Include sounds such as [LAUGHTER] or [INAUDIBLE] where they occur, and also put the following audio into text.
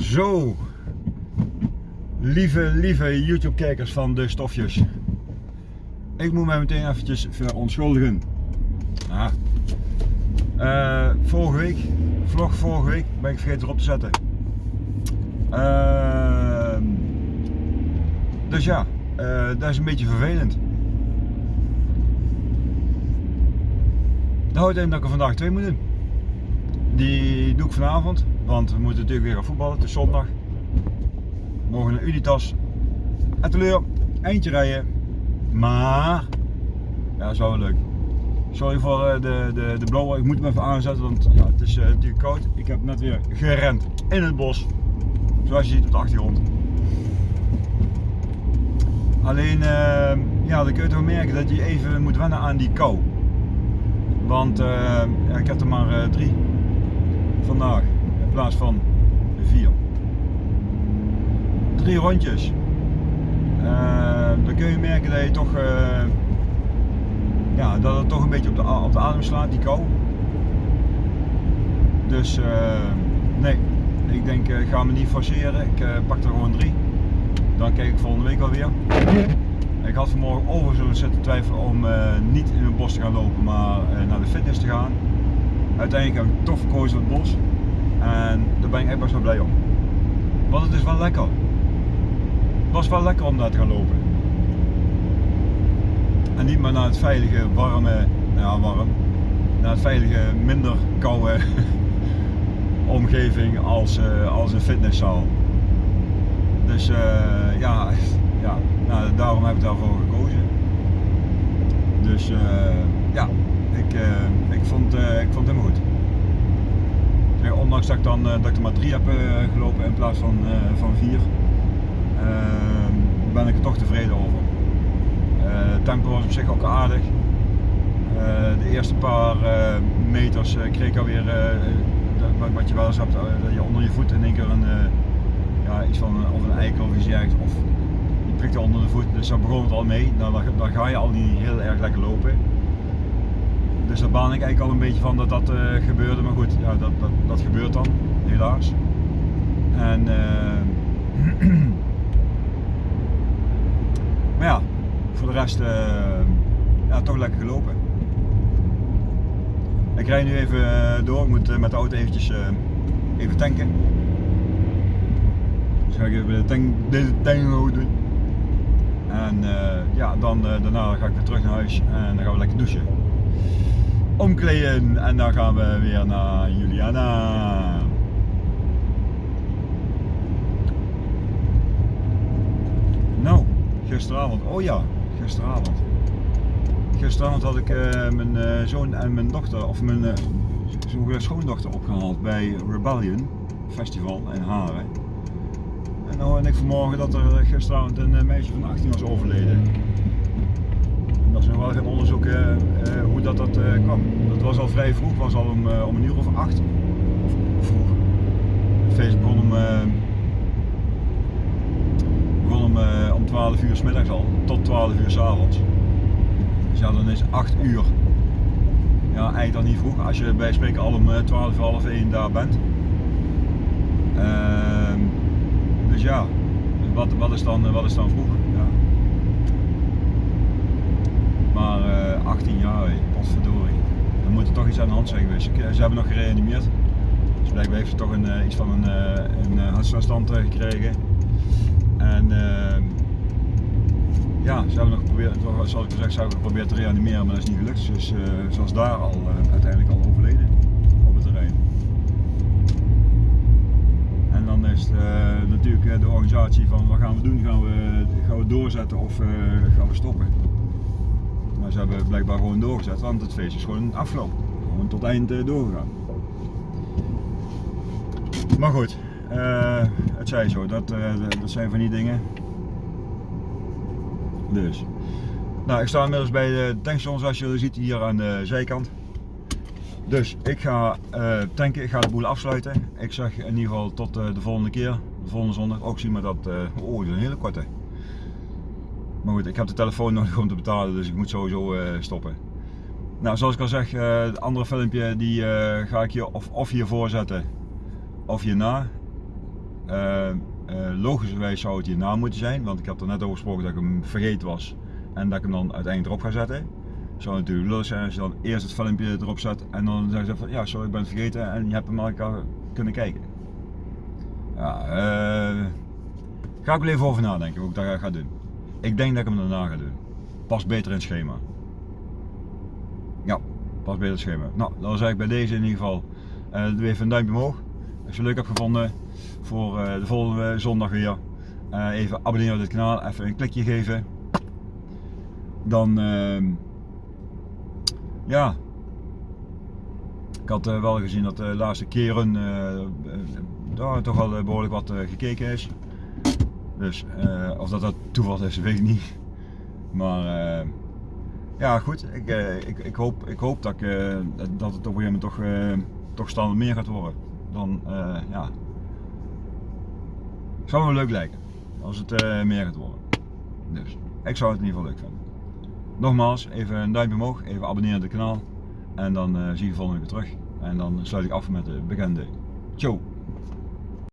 Zo, lieve, lieve YouTube kijkers van de stofjes. Ik moet mij meteen eventjes verontschuldigen. Uh, vorige week, vlog vorige week, ben ik vergeten erop te zetten. Uh, dus ja, uh, dat is een beetje vervelend. Dat houdt in dat ik er vandaag twee moet doen. Die doe ik vanavond, want we moeten natuurlijk weer gaan voetballen. Het is zondag. Morgen naar Unitas. En teleur, eentje rijden. Maar, ja, is wel leuk. Sorry voor eh, de, de, de blower, ik moet hem even aanzetten, want ja, het is uh, natuurlijk koud. Ik heb net weer gerend in het bos, zoals je ziet op de achtergrond. Alleen, uh, ja, dan kun je toch merken dat je even moet wennen aan die kou. Want uh, ja, ik heb er maar drie in plaats van vier. Drie rondjes. dan kun je merken dat je toch ja, dat het toch een beetje op de, op de adem slaat, die kou. Dus uh, nee, ik denk ik ga me niet forceren. Ik pak er gewoon drie. Dan kijk ik volgende week alweer. Ik had vanmorgen overigens zitten twijfelen om niet in het bos te gaan lopen, maar naar de fitness te gaan. Uiteindelijk heb ik toch verkozen voor het bos. En daar ben ik echt best wel blij om. Want het is wel lekker. Het was wel lekker om daar te gaan lopen. En niet maar naar het veilige, warme, nou ja warm, naar het veilige, minder koude [LAUGHS] omgeving als, uh, als een fitnesszaal. Dus uh, ja, ja nou, daarom heb ik daarvoor gekozen. Dus uh, ja, ik, ik, vond, ik vond helemaal goed. Ondanks dat ik, dan, dat ik er maar drie heb gelopen in plaats van, van vier, ben ik er toch tevreden over. Het eh, tempo was op zich ook aardig. Eh, de eerste paar eh, meters kreeg ik alweer wat je wel eens hebt, dat je onder je voet in één keer een, ja, iets van of een eikel of iets of je prikt onder de voet, dus daar begon het al mee. Nou, dan, dan ga je al niet heel erg lekker lopen. Dus daar baan ik eigenlijk al een beetje van dat dat uh, gebeurde, maar goed, ja, dat, dat, dat gebeurt dan, helaas. En, uh, [CLEARS THROAT] maar ja, voor de rest uh, ja, toch lekker gelopen. Ik rij nu even eh, door, ik moet eh, met de auto eventjes even tanken. Dus ga ik even de tank, deze doen. En ja, dan, daarna ga ik weer terug naar huis en dan gaan we lekker douchen. Omkleden en dan gaan we weer naar Juliana. Nou, gisteravond, oh ja, gisteravond. Gisteravond had ik uh, mijn uh, zoon en mijn dochter, of mijn uh, schoondochter opgehaald bij Rebellion Festival in Haren. En nou en ik vanmorgen dat er gisteravond een meisje van 18 was overleden. Dat is nog wel gaan onderzoeken hoe dat, dat kwam. Dat was al vrij vroeg, was al om, om een uur of acht. Of vroeg. Het feest begon om om, uh, om 12 uur s al, tot 12 uur s avonds. Dus ja, dan is 8 uur. Ja, eigenlijk dan niet vroeg, als je bij spreken al om 12, eh, half 1 daar bent. Uh, dus ja, wat, wat, is dan, wat is dan vroeg? Ja. Maar uh, eh, 18 jaar, potverdorie. Dan moet er toch iets aan de hand zijn geweest. Ze hebben nog gereanimeerd. Dus blijkbaar heeft ze toch een, iets van een, een hartstilstand gekregen. En uh, ja, ze hebben nog geprobeerd, zoals ik gezegd, zouden geprobeerd te reanimeren, maar dat is niet gelukt. Dus ze was daar al uiteindelijk al overleden op het terrein. En dan is het, natuurlijk de organisatie van wat gaan we doen? Gaan we, gaan we doorzetten of gaan we stoppen? Maar ze hebben blijkbaar gewoon doorgezet, want het feest is gewoon afgelopen. Gewoon tot eind doorgegaan. Maar goed, uh, het zij zo, dat, uh, dat zijn van die dingen. Dus. Nou, ik sta inmiddels bij de tankstation zoals jullie ziet hier aan de zijkant. Dus ik ga tanken, ik ga de boel afsluiten. Ik zeg in ieder geval tot de volgende keer, de volgende zondag. Ook zien we dat, oh een hele korte. Maar goed, ik heb de telefoon [LAUGHS] nog om te betalen, dus ik moet sowieso stoppen. Nou, zoals ik al zeg, het andere filmpje die ga ik hier of, of hiervoor zetten of hierna. eh, eh, logischerwijs zou het hierna moeten zijn, want ik had er net over gesproken dat ik hem vergeten was en dat ik hem dan uiteindelijk erop ga zetten. Zou natuurlijk leuk zijn als je dan eerst het filmpje erop zet en dan zeggen ze van ja, sorry, ik ben het vergeten en je hebt hem al kunnen kijken. Ja, eh, ga ik wel even over nadenken hoe ik dat ga doen. Ik denk dat ik hem daarna ga doen. Pas beter in het schema. Ja, pas beter in het schema. Nou, dan zeg ik bij deze in ieder geval uh, doe even een duimpje omhoog. Als je het leuk hebt gevonden voor uh, de volgende zondag weer. Uh, even abonneren op dit kanaal, even een klikje geven. Dan, ehm, ja, ik had wel gezien dat de laatste keren daar toch wel behoorlijk wat gekeken is. Dus of dat dat toeval is, weet ik niet. Maar ja, goed. Ik, ik, ik, hoop, ik hoop dat, ik, dat het op een gegeven moment toch toch standaard meer gaat worden, dan ja, zou me leuk lijken als het meer gaat worden. Dus ik zou het in ieder geval leuk vinden. Nogmaals, even een duimpje omhoog, even abonneren op het kanaal en dan zie je volgende keer terug. En dan sluit ik af met de bekende. Ciao!